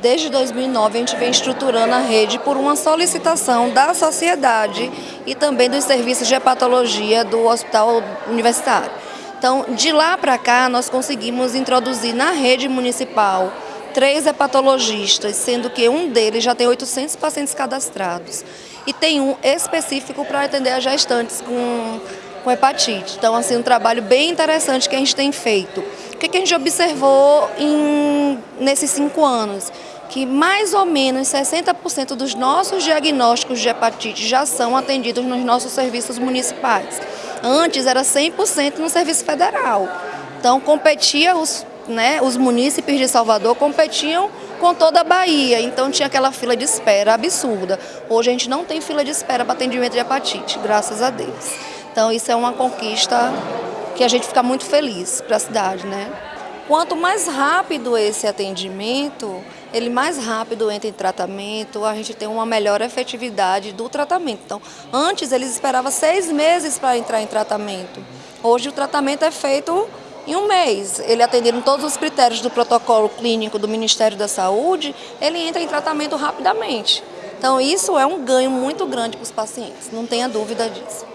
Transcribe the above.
Desde 2009 a gente vem estruturando a rede por uma solicitação da sociedade e também dos serviços de hepatologia do Hospital Universitário. Então, de lá para cá, nós conseguimos introduzir na rede municipal três hepatologistas, sendo que um deles já tem 800 pacientes cadastrados. E tem um específico para atender as gestantes com, com hepatite. Então, assim, um trabalho bem interessante que a gente tem feito. O que, que a gente observou em, nesses cinco anos? Que mais ou menos 60% dos nossos diagnósticos de hepatite já são atendidos nos nossos serviços municipais. Antes era 100% no serviço federal. Então competia os, né, os munícipes de Salvador competiam com toda a Bahia, então tinha aquela fila de espera absurda. Hoje a gente não tem fila de espera para atendimento de hepatite, graças a Deus. Então isso é uma conquista que a gente fica muito feliz para a cidade, né? Quanto mais rápido esse atendimento, ele mais rápido entra em tratamento, a gente tem uma melhor efetividade do tratamento. Então, antes eles esperavam seis meses para entrar em tratamento. Hoje o tratamento é feito em um mês. Ele atendendo todos os critérios do protocolo clínico do Ministério da Saúde, ele entra em tratamento rapidamente. Então, isso é um ganho muito grande para os pacientes, não tenha dúvida disso.